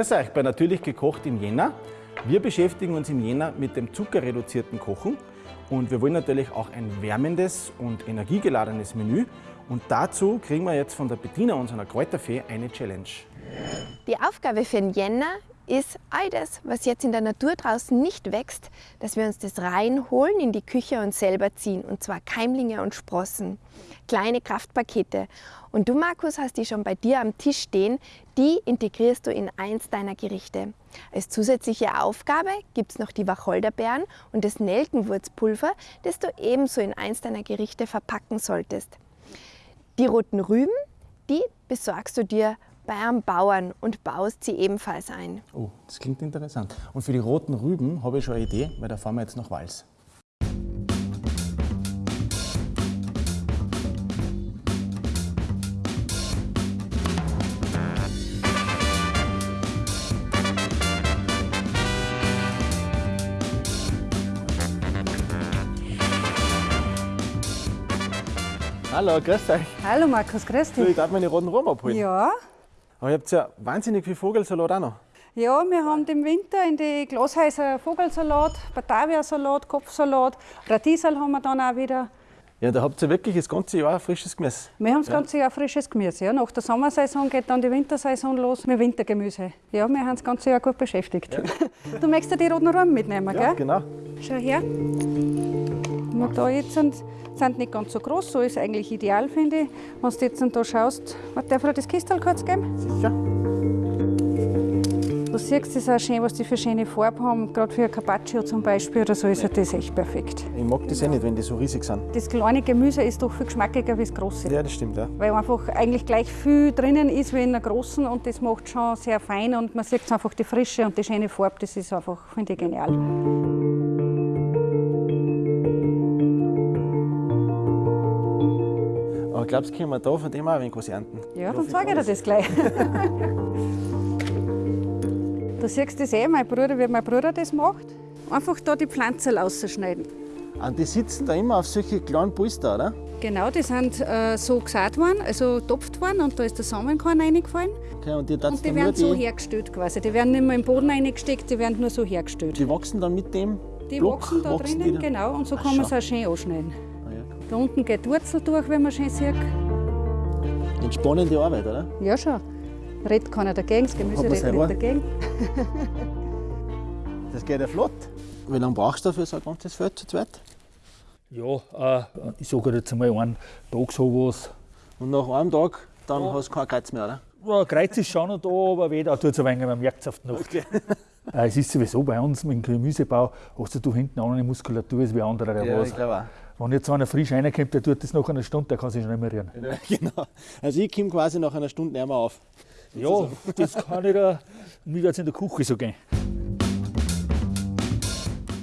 Grüß euch bei Natürlich gekocht im Jänner. Wir beschäftigen uns im Jänner mit dem zuckerreduzierten Kochen und wir wollen natürlich auch ein wärmendes und energiegeladenes Menü. Und dazu kriegen wir jetzt von der Bettina, unserer Kräuterfee, eine Challenge. Die Aufgabe für den Jänner ist all das, was jetzt in der Natur draußen nicht wächst, dass wir uns das reinholen in die Küche und selber ziehen. Und zwar Keimlinge und Sprossen, kleine Kraftpakete. Und du, Markus, hast die schon bei dir am Tisch stehen. Die integrierst du in eins deiner Gerichte. Als zusätzliche Aufgabe gibt es noch die Wacholderbeeren und das Nelkenwurzpulver, das du ebenso in eins deiner Gerichte verpacken solltest. Die roten Rüben, die besorgst du dir bei einem Bauern und baust sie ebenfalls ein. Oh, das klingt interessant. Und für die roten Rüben habe ich schon eine Idee, weil da fahren wir jetzt nach Wals. Hallo, grüß euch. Hallo Markus, grüß Du, ich dich. darf meine roten Rüben abholen. Ja, Aber ihr habt ja wahnsinnig viel Vogelsalat auch noch. ja, wir haben im Winter in die Glashäuser Vogelsalat, Bataviasalat, Kopfsalat, Radiesel haben wir dann auch wieder. Ja, da habt ihr wirklich das ganze Jahr frisches Gemüse. Wir haben das ganze Jahr frisches Gemüse. Ja. Nach der Sommersaison geht dann die Wintersaison los mit Wintergemüse. Ja, wir haben das ganze Jahr gut beschäftigt. Du möchtest ja die roten Rüben mitnehmen, Ja, gell? genau. Schau her. Und da jetzt sind, sind nicht ganz so groß, so ist eigentlich ideal, finde ich. Wenn du jetzt da schaust, darf ich dir das Kistel kurz geben? Sicher. Du siehst, das ist auch schön, was die für schöne Farbe haben. Gerade für ein Carpaccio zum Beispiel oder so ist ja. das echt perfekt. Ich mag das eh nicht, wenn die so riesig sind. Das kleine Gemüse ist doch viel geschmackiger wie das große. Ja, das stimmt, ja. Weil einfach eigentlich gleich viel drinnen ist wie in der großen und das macht schon sehr fein und man sieht einfach die Frische und die schöne Farbe, das ist einfach, finde ich, genial. Glaubst können wir da von dem auch ein wenig was ernten? Ja, dann sage ich dir das gleich. du siehst das eh, mein Bruder, wie mein Bruder das macht. Einfach da die Pflanzen ausschneiden. Und die sitzen da immer auf solche kleinen Polster, oder? Genau, die sind äh, so gesät worden, also topft worden und da ist der Samenkorn reingefallen. Okay, und die, Und die werden so die, hergestellt quasi. Die werden nicht mehr im Boden reingesteckt, die werden nur so hergestellt. die wachsen dann mit dem Die Block, wachsen da wachsen drinnen, genau, und so Ach, kann man es auch schön anschneiden. Ja. Da unten geht die Wurzel durch, wie man schön sieht. Entspannende Arbeit, oder? Ja, schon. Redet keiner dagegen, das Gemüse redet nicht dagegen. Das geht ja flott. Wie lange brauchst du für so ein ganzes Feld zu zweit? Ja, äh, ich sage jetzt einmal einen Tag sowas. Und nach einem Tag, dann Ja. hast du kein Kreuz mehr, oder? Ja, Kreuz ist schon noch da, aber weder tut es ein wenig, man merkt es auf die Nacht. Äh, es ist sowieso bei uns mit dem Gemüsebau, hast du da hinten auch eine Muskulatur als wie andere oder was. glaube Wenn jetzt einer frisch reinkommt, der tut das nach einer Stunde, der kann sich schon nicht mehr rühren. genau. Also ich komme quasi nach einer Stunde nicht mehr auf. Ja, das kann ich da, mir wird es in der Küche so gehen.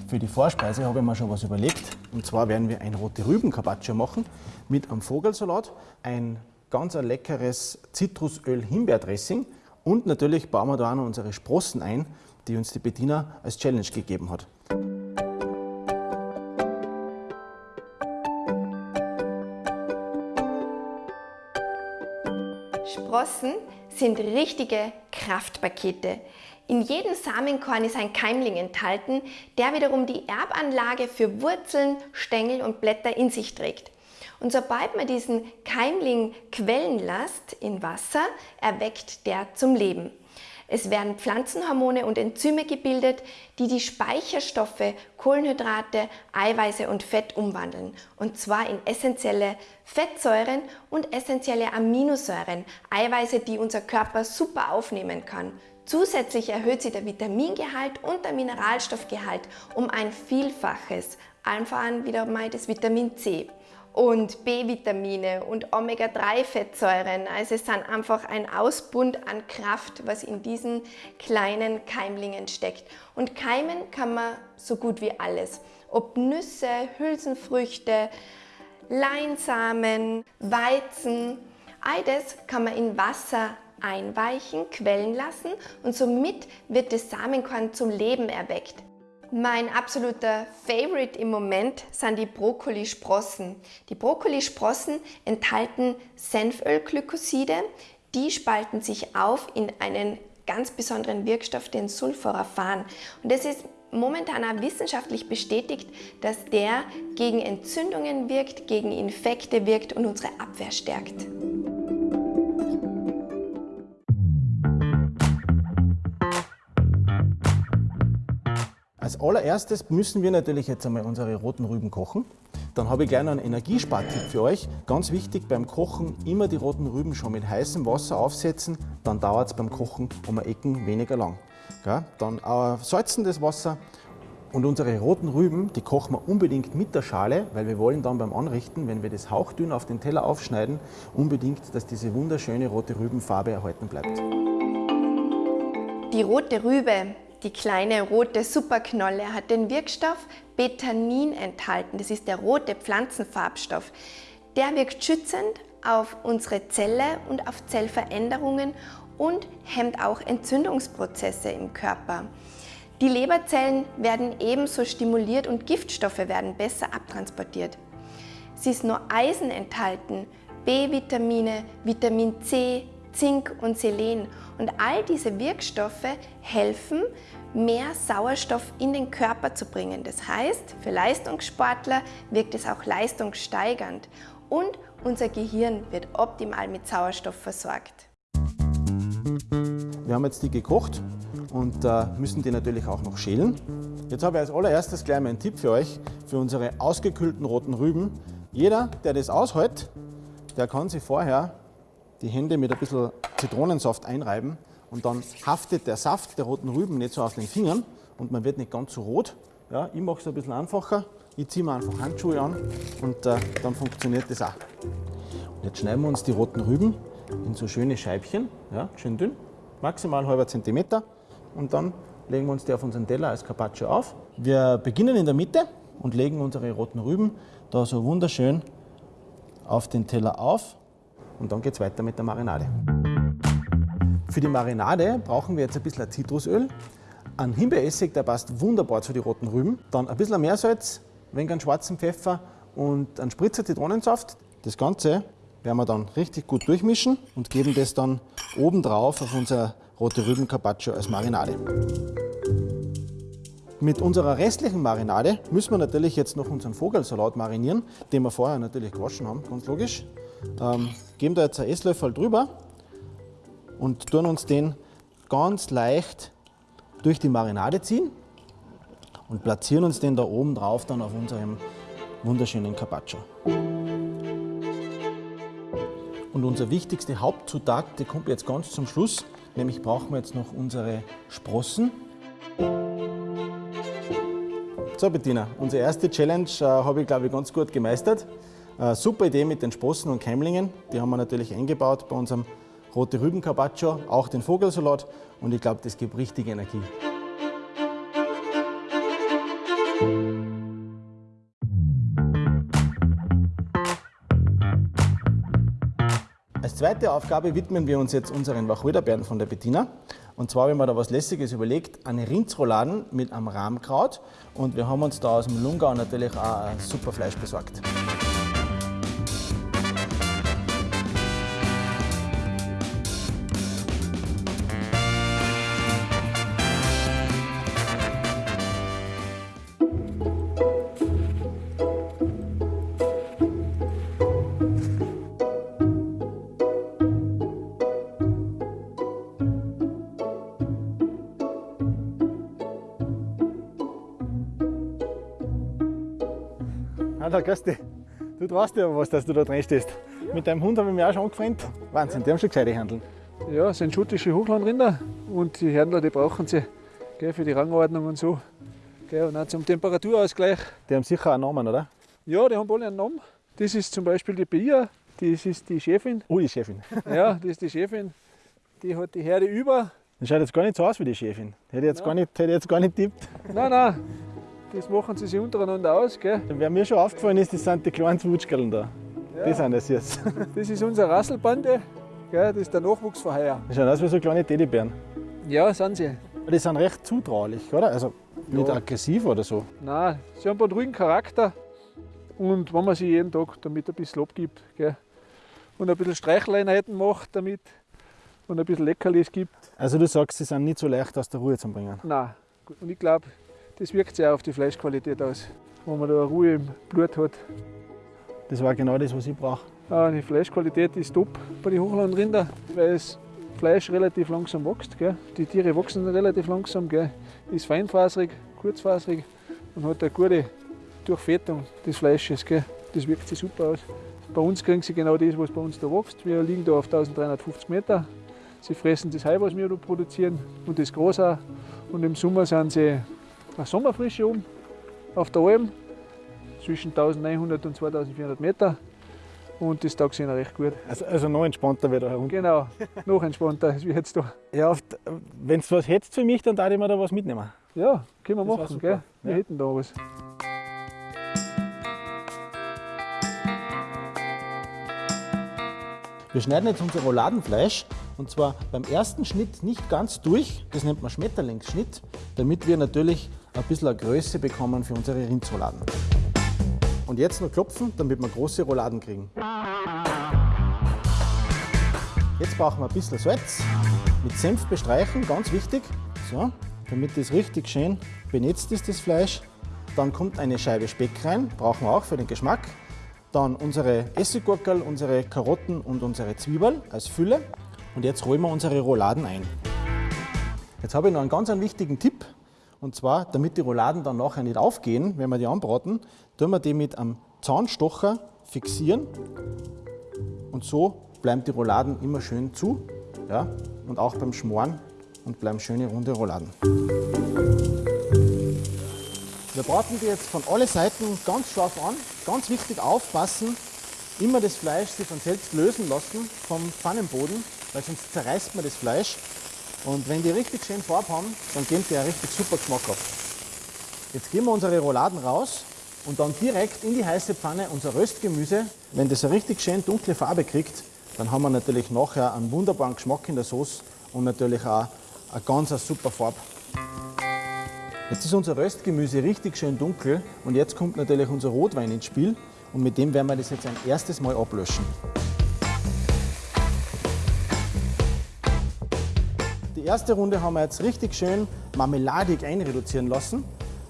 Für die Vorspeise habe ich mir schon was überlegt. Und zwar werden wir ein rote Rüben machen mit einem Vogelsalat, ein ganz ein leckeres Zitrusöl-Himbeerdressing und natürlich bauen wir da auch noch unsere Sprossen ein, die uns die Bettina als Challenge gegeben hat. Sprossen sind richtige Kraftpakete. In jedem Samenkorn ist ein Keimling enthalten, der wiederum die Erbanlage für Wurzeln, Stängel und Blätter in sich trägt. Und sobald man diesen Keimling quellen lässt in Wasser, erweckt der zum Leben. Es werden Pflanzenhormone und Enzyme gebildet, die die Speicherstoffe Kohlenhydrate, Eiweiße und Fett umwandeln. Und zwar in essentielle Fettsäuren und essentielle Aminosäuren, Eiweiße, die unser Körper super aufnehmen kann. Zusätzlich erhöht sie der Vitamingehalt und der Mineralstoffgehalt um ein Vielfaches, allen voran wieder mal das Vitamin C und B-Vitamine und Omega-3-Fettsäuren. Also es sind einfach ein Ausbund an Kraft, was in diesen kleinen Keimlingen steckt. Und keimen kann man so gut wie alles. Ob Nüsse, Hülsenfrüchte, Leinsamen, Weizen, all das kann man in Wasser einweichen, quellen lassen und somit wird das Samenkorn zum Leben erweckt. Mein absoluter Favorite im Moment sind die Brokkolisprossen. Die Brokkolisprossen enthalten Senfölglykoside. Die spalten sich auf in einen ganz besonderen Wirkstoff, den Sulforaphan. Und das ist momentan auch wissenschaftlich bestätigt, dass der gegen Entzündungen wirkt, gegen Infekte wirkt und unsere Abwehr stärkt. Als allererstes müssen wir natürlich jetzt einmal unsere roten Rüben kochen. Dann habe ich gleich noch einen Energiespartipp für euch. Ganz wichtig beim Kochen immer die roten Rüben schon mit heißem Wasser aufsetzen, dann dauert es beim Kochen um ein Ecken weniger lang. Ja, dann äh, salzen das Wasser und unsere roten Rüben, die kochen wir unbedingt mit der Schale, weil wir wollen dann beim Anrichten, wenn wir das hauchdünn auf den Teller aufschneiden, unbedingt, dass diese wunderschöne rote Rübenfarbe erhalten bleibt. Die rote Rübe die kleine rote Superknolle hat den Wirkstoff Betanin enthalten. Das ist der rote Pflanzenfarbstoff. Der wirkt schützend auf unsere Zelle und auf Zellveränderungen und hemmt auch Entzündungsprozesse im Körper. Die Leberzellen werden ebenso stimuliert und Giftstoffe werden besser abtransportiert. Sie ist nur Eisen enthalten, B-Vitamine, Vitamin C, Zink und Selen. Und all diese Wirkstoffe helfen, mehr Sauerstoff in den Körper zu bringen. Das heißt, für Leistungssportler wirkt es auch leistungssteigernd und unser Gehirn wird optimal mit Sauerstoff versorgt. Wir haben jetzt die gekocht und äh, müssen die natürlich auch noch schälen. Jetzt habe ich als allererstes gleich mal einen Tipp für euch, für unsere ausgekühlten roten Rüben. Jeder, der das aushält, der kann sich vorher die Hände mit ein bisschen Zitronensaft einreiben und dann haftet der Saft der roten Rüben nicht so auf den Fingern und man wird nicht ganz so rot. Ja, ich mache es ein bisschen einfacher. Ich ziehe mir einfach Handschuhe an und äh, dann funktioniert das auch. Und jetzt schneiden wir uns die roten Rüben in so schöne Scheibchen, ja, schön dünn, maximal halber Zentimeter und dann legen wir uns die auf unseren Teller als Carpaccio auf. Wir beginnen in der Mitte und legen unsere roten Rüben da so wunderschön auf den Teller auf und dann geht es weiter mit der Marinade. Für die Marinade brauchen wir jetzt ein bisschen Zitrusöl, einen Himbeeressig, der passt wunderbar zu den roten Rüben, dann ein bisschen Meersalz, ein wenig schwarzen Pfeffer und einen Spritzer Zitronensaft. Das Ganze werden wir dann richtig gut durchmischen und geben das dann obendrauf auf unser rote Rüben Carpaccio als Marinade. Mit unserer restlichen Marinade müssen wir natürlich jetzt noch unseren Vogelsalat marinieren, den wir vorher natürlich gewaschen haben, ganz logisch. Ähm, geben da jetzt einen Esslöffel drüber und tun uns den ganz leicht durch die Marinade ziehen und platzieren uns den da oben drauf dann auf unserem wunderschönen Carpaccio. Und unser wichtigste Hauptzutat, die kommt jetzt ganz zum Schluss, nämlich brauchen wir jetzt noch unsere Sprossen. So Bettina, unsere erste Challenge äh, habe ich glaube ich ganz gut gemeistert. Äh, super Idee mit den Sprossen und Keimlingen. Die haben wir natürlich eingebaut bei unserem rote Rüben Carpaccio, auch den Vogelsalat und ich glaube, das gibt richtig Energie. Als zweite Aufgabe widmen wir uns jetzt unseren Wacholderbeeren von der Bettina. Und zwar haben wir da was Lässiges überlegt, eine Rindsrouladen mit einem Rahmkraut. Und wir haben uns da aus dem Lungau natürlich auch super Fleisch besorgt. Hallo, grüß dich. Du traust dir aber was, dass du da drin stehst. Mit deinem Hund habe ich mich auch schon angefreundet. Wahnsinn, die haben schon gescheite Handeln. Ja, das sind schottische Hochlandrinder und die Händler, die brauchen sie gell, für die Rangordnung und so. Gell, und auch zum Temperaturausgleich. Die haben sicher einen Namen, oder? Ja, die haben alle einen Namen. Das ist zum Beispiel die Bia, das ist die Chefin. Oh, die Chefin. Ja, das ist die Chefin. Die hat die Herde über. Das schaut jetzt gar nicht so aus wie die Chefin. Hätte ich jetzt, gar nicht, hätte jetzt gar nicht tippt. Nein, nein, das machen sie sich untereinander aus. Gell? Wer mir schon aufgefallen ist, das sind die kleinen Zwutschkerln da. Ja. Die sind das jetzt. Das ist unsere Rasselbande. Gell? Das ist der Nachwuchs von heuer. Die schauen aus wie so kleine Teddybären. Ja, sind sie. Die sind recht zutraulich, oder? Also nicht Ja. aggressiv oder so. Nein, sie haben einen ruhigen Charakter. Und wenn man sie jeden Tag damit ein bisschen abgibt gell? und ein bisschen Streicheleinheiten macht damit und ein bisschen Leckerlis gibt, Also du sagst, sie sind nicht so leicht aus der Ruhe zu bringen. Nein. Und ich glaube, das wirkt sehr auf die Fleischqualität aus. Wenn man da Ruhe im Blut hat. Das war genau das, was ich brauche. Ah, die Fleischqualität ist top bei den Hochlandrinder, weil das Fleisch relativ langsam wächst. Gell? Die Tiere wachsen relativ langsam, gell? ist feinfaserig, kurzfaserig und hat eine gute Durchfettung des Fleisches. Gell? Das wirkt sich super aus. Bei uns kriegen sie genau das, was bei uns da wächst. Wir liegen da auf 1350 Meter. Sie fressen das Heu, was wir da produzieren und das Gras auch. Und im Sommer sind sie eine Sommerfrische oben auf der Alm, zwischen 1900 und 2400 Meter. Und das taugt ihnen recht gut. Also, also noch entspannter wieder herum. Genau, noch entspannter als wie jetzt da. Ja, wenn du was hättest für mich, dann darf ich mir da was mitnehmen. Ja, können wir Das machen. Gell? Wir Ja. hätten da was. Wir schneiden jetzt unser Rouladenfleisch und zwar beim ersten Schnitt nicht ganz durch, das nennt man Schmetterlingsschnitt, damit wir natürlich ein bisschen eine Größe bekommen für unsere Rindsrouladen. Und jetzt noch klopfen, damit wir große Rouladen kriegen. Jetzt brauchen wir ein bisschen Salz, mit Senf bestreichen, ganz wichtig, so, damit das richtig schön benetzt ist, das Fleisch. Dann kommt eine Scheibe Speck rein, brauchen wir auch für den Geschmack. Dann unsere Essiggurkel, unsere Karotten und unsere Zwiebeln als Fülle. Und jetzt rollen wir unsere Rouladen ein. Jetzt habe ich noch einen ganz einen wichtigen Tipp. Und zwar, damit die Rouladen dann nachher nicht aufgehen, wenn wir die anbraten, tun wir die mit einem Zahnstocher fixieren. Und so bleiben die Rouladen immer schön zu. Ja? Und auch beim Schmoren und bleiben schöne runde Rouladen. Wir braten die jetzt von alle Seiten ganz scharf an. Ganz wichtig aufpassen, immer das Fleisch sich von selbst lösen lassen vom Pfannenboden, weil sonst zerreißt man das Fleisch. Und wenn die richtig schön Farbe haben, dann geben die einen richtig super Geschmack ab. Jetzt geben wir unsere Rouladen raus und dann direkt in die heiße Pfanne unser Röstgemüse. Wenn das eine richtig schön dunkle Farbe kriegt, dann haben wir natürlich nachher einen wunderbaren Geschmack in der Sauce und natürlich auch eine ganz eine super Farbe. Jetzt ist unser Röstgemüse richtig schön dunkel und jetzt kommt natürlich unser Rotwein ins Spiel und mit dem werden wir das jetzt ein erstes Mal ablöschen. Erste Runde haben wir jetzt richtig schön marmeladig einreduzieren lassen,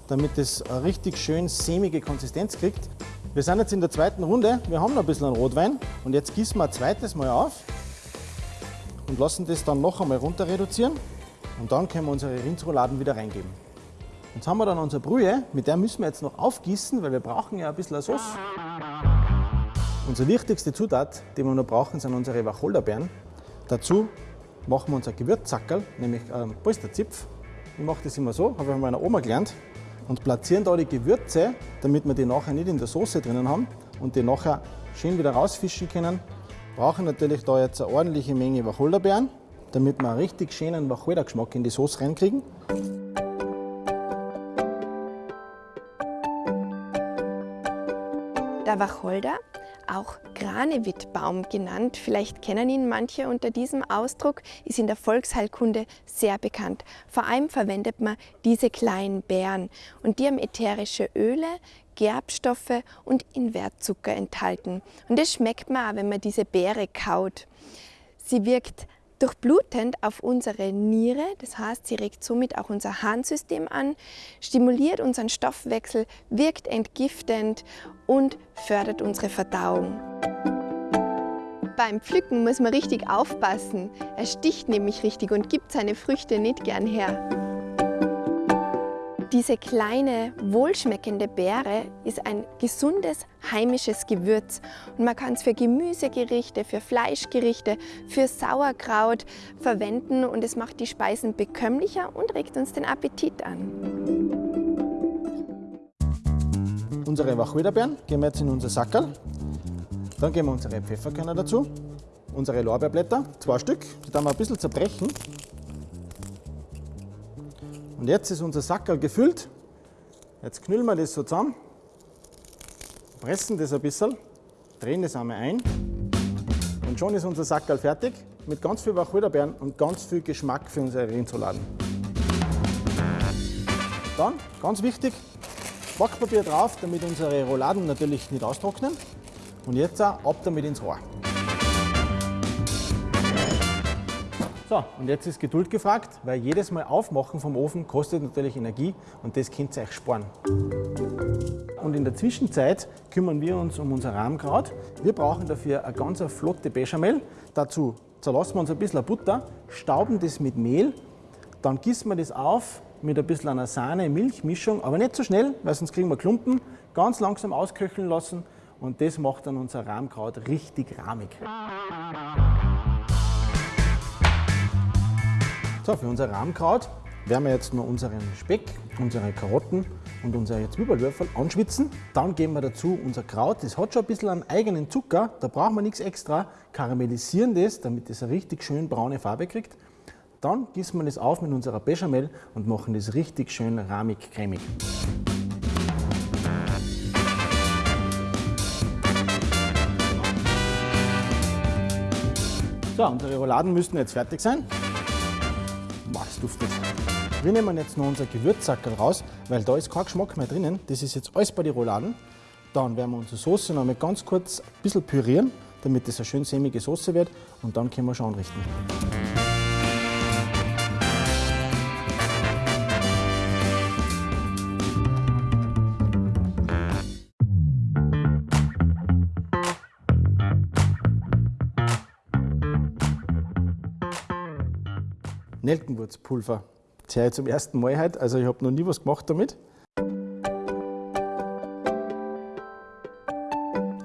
damit es eine richtig schön sämige Konsistenz kriegt. Wir sind jetzt in der zweiten Runde, wir haben noch ein bisschen Rotwein und jetzt gießen wir ein zweites Mal auf und lassen das dann noch einmal runter reduzieren und dann können wir unsere Rindsrouladen wieder reingeben. Jetzt haben wir dann unsere Brühe, mit der müssen wir jetzt noch aufgießen, weil wir brauchen ja ein bisschen Sauce. Unsere wichtigste Zutat, die wir noch brauchen, sind unsere Wacholderbeeren. Dazu machen wir unser Gewürzsackerl, nämlich ähm, Polsterzipf. Ich mache das immer so, habe ich von meiner Oma gelernt. Und platzieren da die Gewürze, damit wir die nachher nicht in der Soße drinnen haben und die nachher schön wieder rausfischen können. Brauchen natürlich da jetzt eine ordentliche Menge Wacholderbeeren, damit wir einen richtig schönen Wacholdergeschmack in die Soße reinkriegen. Der Wacholder, auch Granewittbaum genannt, vielleicht kennen ihn manche unter diesem Ausdruck, ist in der Volksheilkunde sehr bekannt. Vor allem verwendet man diese kleinen Beeren und die haben ätherische Öle, Gerbstoffe und Invertzucker enthalten. Und das schmeckt man auch, wenn man diese Beere kaut. Sie wirkt durchblutend auf unsere Niere, das heißt, sie regt somit auch unser Harnsystem an, stimuliert unseren Stoffwechsel, wirkt entgiftend und fördert unsere Verdauung. Beim Pflücken muss man richtig aufpassen. Er sticht nämlich richtig und gibt seine Früchte nicht gern her. Diese kleine, wohlschmeckende Beere ist ein gesundes, heimisches Gewürz und man kann es für Gemüsegerichte, für Fleischgerichte, für Sauerkraut verwenden und es macht die Speisen bekömmlicher und regt uns den Appetit an. Unsere Wacholderbeeren geben wir jetzt in unser Sackerl. Dann geben wir unsere Pfefferkörner dazu, unsere Lorbeerblätter, zwei Stück, die dann wir ein bisschen zerbrechen. Und jetzt ist unser Sackerl gefüllt. Jetzt knüllen wir das so zusammen, pressen das ein bisschen, drehen das einmal ein und schon ist unser Sackerl fertig mit ganz viel Wacholderbeeren und ganz viel Geschmack für unsere Rindsrouladen. Dann, ganz wichtig, Backpapier drauf, damit unsere Rouladen natürlich nicht austrocknen. Und jetzt auch ab damit ins Rohr. So, und jetzt ist Geduld gefragt, weil jedes Mal Aufmachen vom Ofen kostet natürlich Energie und das könnt ihr euch sparen. Und in der Zwischenzeit kümmern wir uns um unser Rahmkraut. Wir brauchen dafür eine ganz flotte Bechamel. Dazu zerlassen wir uns ein bisschen Butter, stauben das mit Mehl, dann gießen wir das auf mit ein bisschen einer Sahne-Milch-Mischung, aber nicht zu so schnell, weil sonst kriegen wir Klumpen. Ganz langsam ausköcheln lassen und das macht dann unser Rahmkraut richtig rahmig. So, für unser Rahmkraut werden wir jetzt nur unseren Speck, unsere Karotten und unsere Zwiebelwürfel anschwitzen. Dann geben wir dazu unser Kraut, das hat schon ein bisschen einen eigenen Zucker, da brauchen wir nichts extra. Karamellisieren das, damit es eine richtig schön braune Farbe kriegt. Dann gießen wir das auf mit unserer Bechamel und machen das richtig schön rahmig-cremig. So, unsere Rouladen müssten jetzt fertig sein. Duftet. Wir nehmen jetzt noch unser Gewürzsackerl raus, weil da ist kein Geschmack mehr drinnen. Das ist jetzt alles bei den Rouladen. Dann werden wir unsere Soße noch mal ganz kurz ein bisschen pürieren, damit das eine schön sämige Soße wird. Und dann können wir schon anrichten. Nelkenwurzpulver. Das höre ich zum ersten Mal heute, also ich habe noch nie was gemacht damit.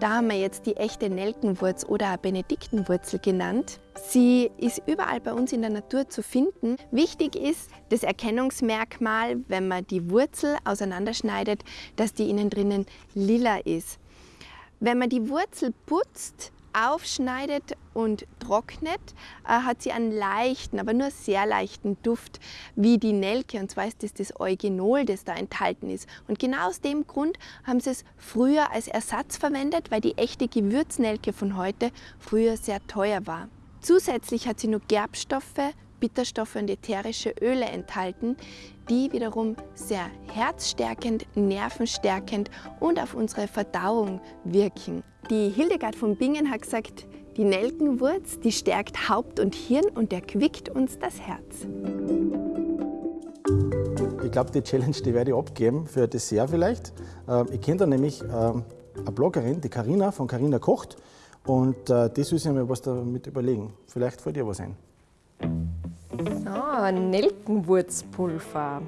Da haben wir jetzt die echte Nelkenwurz oder Benediktenwurzel genannt. Sie ist überall bei uns in der Natur zu finden. Wichtig ist das Erkennungsmerkmal, wenn man die Wurzel auseinanderschneidet, dass die innen drinnen lila ist. Wenn man die Wurzel putzt, aufschneidet und trocknet, äh, hat sie einen leichten, aber nur sehr leichten Duft wie die Nelke. Und zwar ist das das Eugenol, das da enthalten ist. Und genau aus dem Grund haben sie es früher als Ersatz verwendet, weil die echte Gewürznelke von heute früher sehr teuer war. Zusätzlich hat sie nur Gerbstoffe, Bitterstoffe und ätherische Öle enthalten, die wiederum sehr herzstärkend, nervenstärkend und auf unsere Verdauung wirken. Die Hildegard von Bingen hat gesagt, die Nelkenwurz, die stärkt Haupt und Hirn und erquickt uns das Herz. Ich glaube, die Challenge die werde ich abgeben für ein Dessert vielleicht. Ähm, ich kenne da nämlich ähm, eine Bloggerin, die Karina von Karina Kocht. Und die soll sich mir was damit überlegen. Vielleicht fällt dir was ein. Ah, Nelkenwurzpulver.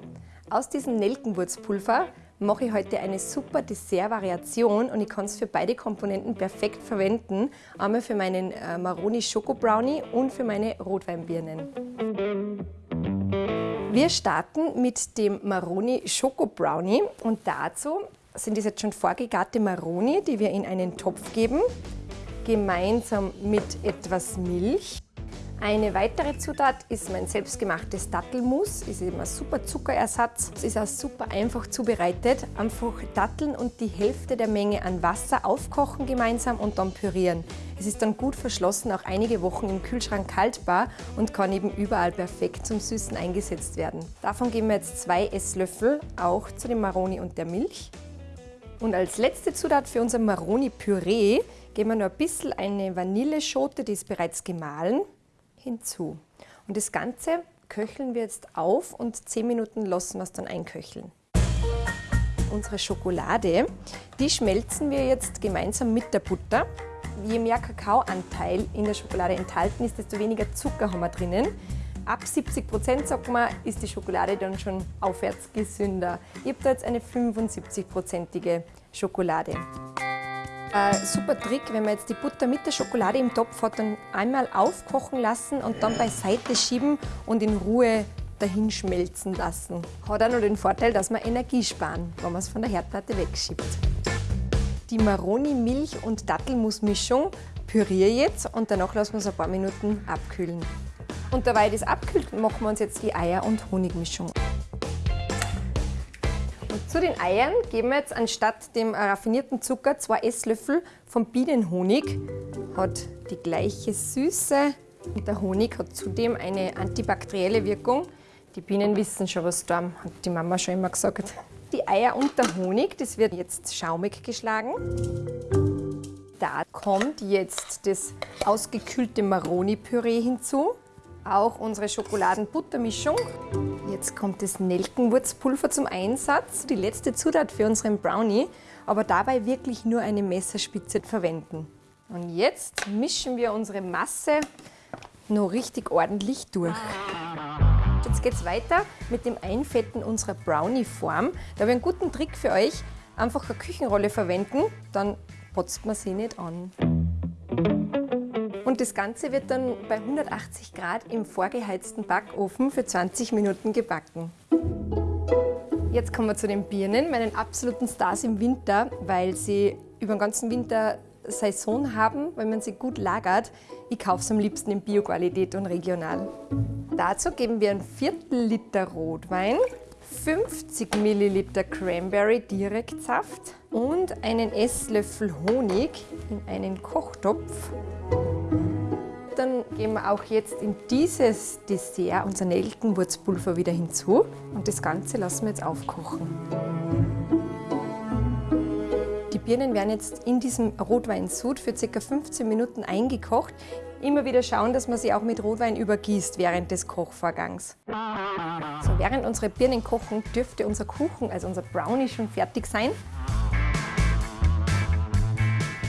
Aus diesem Nelkenwurzpulver mache ich heute eine super Dessertvariation und ich kann es für beide Komponenten perfekt verwenden. Einmal für meinen äh, Maroni Schoko Brownie und für meine Rotweinbirnen. Wir starten mit dem Maroni Schoko Brownie und dazu sind es jetzt schon vorgegarte Maroni, die wir in einen Topf geben, gemeinsam mit etwas Milch. Eine weitere Zutat ist mein selbstgemachtes Dattelmus. Ist eben ein super Zuckerersatz. Es ist auch super einfach zubereitet. Einfach Datteln und die Hälfte der Menge an Wasser aufkochen gemeinsam und dann pürieren. Es ist dann gut verschlossen, auch einige Wochen im Kühlschrank haltbar und kann eben überall perfekt zum Süßen eingesetzt werden. Davon geben wir jetzt zwei Esslöffel auch zu dem Maroni und der Milch. Und als letzte Zutat für unser Maroni-Püree geben wir noch ein bisschen eine Vanilleschote, die ist bereits gemahlen hinzu. Und das Ganze köcheln wir jetzt auf und 10 Minuten lassen wir es dann einköcheln. Unsere Schokolade, die schmelzen wir jetzt gemeinsam mit der Butter. Je mehr Kakaoanteil in der Schokolade enthalten ist, desto weniger Zucker haben wir drinnen. Ab 70 Prozent, sagt man, ist die Schokolade dann schon aufwärts gesünder. Ich habe da jetzt eine 75-prozentige Schokolade. Ein super Trick, wenn man jetzt die Butter mit der Schokolade im Topf hat, dann einmal aufkochen lassen und dann beiseite schieben und in Ruhe dahin schmelzen lassen. Hat auch noch den Vorteil, dass wir Energie sparen, wenn man es von der Herdplatte wegschiebt. Die Maroni-Milch- und Dattelmus-Mischung püriere jetzt und danach lassen wir es ein paar Minuten abkühlen. Und dabei das abkühlt, machen wir uns jetzt die Eier- und Honigmischung. Zu den Eiern geben wir jetzt anstatt dem raffinierten Zucker zwei Esslöffel vom Bienenhonig. Hat die gleiche Süße und der Honig hat zudem eine antibakterielle Wirkung. Die Bienen wissen schon, was da hat die Mama schon immer gesagt. Die Eier und der Honig, das wird jetzt schaumig geschlagen. Da kommt jetzt das ausgekühlte Maroni-Püree hinzu. Auch unsere Schokoladenbuttermischung. Jetzt kommt das Nelkenwurzpulver zum Einsatz, die letzte Zutat für unseren Brownie, aber dabei wirklich nur eine Messerspitze verwenden. Und jetzt mischen wir unsere Masse noch richtig ordentlich durch. Jetzt geht es weiter mit dem Einfetten unserer Brownie-Form. Da habe ich einen guten Trick für euch. Einfach eine Küchenrolle verwenden, dann potzt man sie nicht an. Und das Ganze wird dann bei 180 Grad im vorgeheizten Backofen für 20 Minuten gebacken. Jetzt kommen wir zu den Birnen, meinen absoluten Stars im Winter, weil sie über den ganzen Winter Saison haben, weil man sie gut lagert. Ich kaufe es am liebsten in Bioqualität und regional. Dazu geben wir ein Viertel Liter Rotwein, 50 Milliliter Cranberry Direktsaft und einen Esslöffel Honig in einen Kochtopf. Dann geben wir auch jetzt in dieses Dessert unser Nelkenwurzpulver wieder hinzu und das Ganze lassen wir jetzt aufkochen. Die Birnen werden jetzt in diesem Rotweinsud für ca. 15 Minuten eingekocht. Immer wieder schauen, dass man sie auch mit Rotwein übergießt während des Kochvorgangs. So, während unsere Birnen kochen, dürfte unser Kuchen, also unser Brownie, schon fertig sein.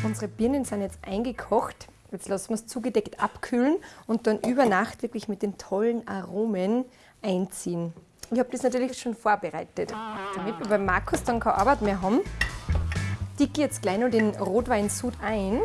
Unsere Birnen sind jetzt eingekocht. Jetzt lassen wir es zugedeckt abkühlen und dann über Nacht wirklich mit den tollen Aromen einziehen. Ich habe das natürlich schon vorbereitet. Damit wir bei Markus dann keine Arbeit mehr haben, dicke jetzt gleich noch den Rotweinsud ein.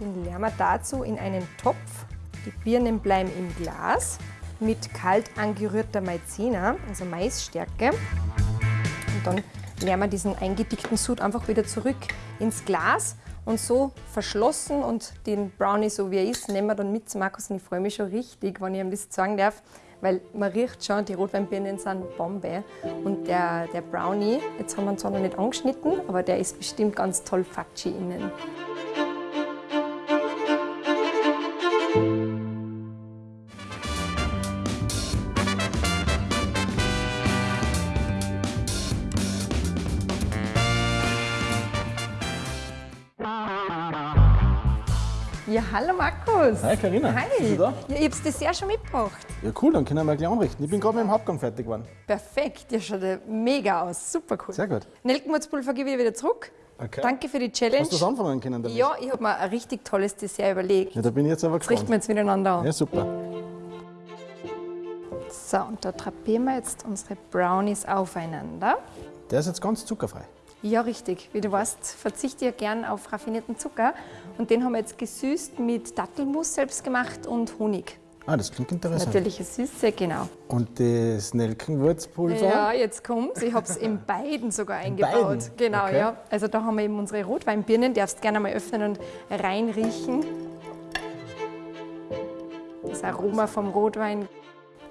Den leeren wir dazu in einen Topf. Die Birnen bleiben im Glas mit kalt angerührter Maizena, also Maisstärke. Und dann leeren wir diesen eingedickten Sud einfach wieder zurück ins Glas und so verschlossen und den Brownie, so wie er ist, nehmen wir dann mit zu Markus und ich freue mich schon richtig, wenn ich ihm das sagen darf, weil man riecht schon, die Rotweinbirnen sind Bombe. Und der, der Brownie, jetzt haben wir ihn zwar noch nicht angeschnitten, aber der ist bestimmt ganz toll fatschi innen. Ja, hallo Markus. Hi Karina. Hi. Bist du da? Ja, ich habe das Dessert schon mitgebracht. Ja cool, dann können wir gleich anrichten. Ich bin gerade mit dem Hauptgang fertig geworden. Perfekt, ja, schaut mega aus. Super cool. Sehr gut. Nelkenwurzpulver gebe ich wieder zurück. Okay. Danke für die Challenge. Hast du das anfangen können damit? Ja, ich habe mir ein richtig tolles Dessert überlegt. Ja, da bin ich jetzt aber Das richten gespannt. wir jetzt miteinander an. Ja, super. So, und da drapieren wir jetzt unsere Brownies aufeinander. Der ist jetzt ganz zuckerfrei. Ja, richtig. Wie du weißt, verzichte ich ja gern auf raffinierten Zucker. Und den haben wir jetzt gesüßt mit Dattelmus selbst gemacht und Honig. Ah, das klingt interessant. Natürliche Süße, genau. Und das Nelkenwurzpulver? Ja, jetzt kommt's. Ich habe es in beiden sogar eingebaut. beiden? Genau, Okay. ja. Also da haben wir eben unsere Rotweinbirnen. Darfst gerne mal öffnen und reinriechen. Das Aroma vom Rotwein.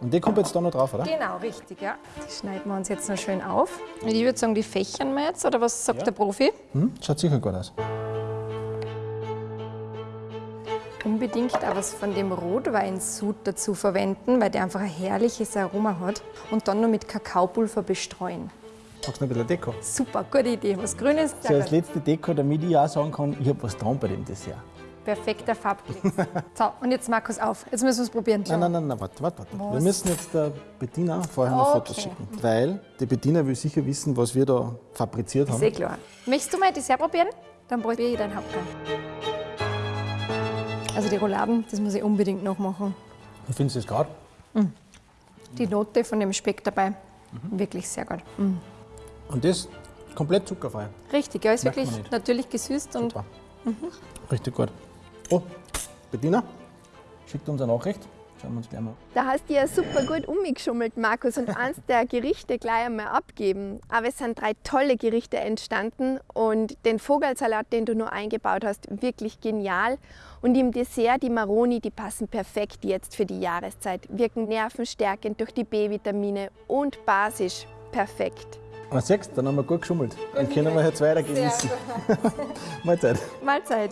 Und die kommt jetzt da noch drauf, oder? Genau, richtig, ja. Die schneiden wir uns jetzt noch schön auf. Und ich würde sagen, die fächern wir jetzt, oder was sagt der Profi? Hm? Schaut sicher gut aus. Unbedingt auch was von dem Rotweinsud dazu verwenden, weil der einfach ein herrliches Aroma hat. Und dann noch mit Kakaopulver bestreuen. Magst du noch ein bisschen Deko? Super, gute Idee. Was Grünes, So als letzte Deko, damit ich auch sagen kann, ich habe was dran bei dem Dessert. Perfekter Farbklecks. so, und jetzt Markus auf. Jetzt müssen wir es probieren. Nein, nein, nein, nein, warte, warte, warte. Wir müssen jetzt der Bettina vorher noch Fotos Okay. schicken. Weil die Bettina will sicher wissen, was wir da fabriziert haben. Eh klar. Möchtest du mal Dessert probieren? Dann probiere ich deinen Hauptgang. Also die Rouladen, das muss ich unbedingt noch machen. Wie findest du das gerade? Die Note von dem Speck dabei, wirklich sehr gut. Mm. Und das komplett zuckerfrei. Richtig, ja, ist Merkt wirklich natürlich gesüßt und Super. Richtig gut. Oh, Bettina, schickt uns eine Nachricht. Schauen wir uns gleich mal. Da hast du ja super gut umgeschummelt, Markus, und eins der Gerichte gleich einmal abgeben. Aber es sind drei tolle Gerichte entstanden und den Vogelsalat, den du nur eingebaut hast, wirklich genial. Und im Dessert die Maroni, die passen perfekt jetzt für die Jahreszeit, wirken nervenstärkend durch die B-Vitamine und basisch perfekt. Ah, siehst dann haben wir gut geschummelt. Dann können wir jetzt weiter genießen. Mahlzeit. Mahlzeit.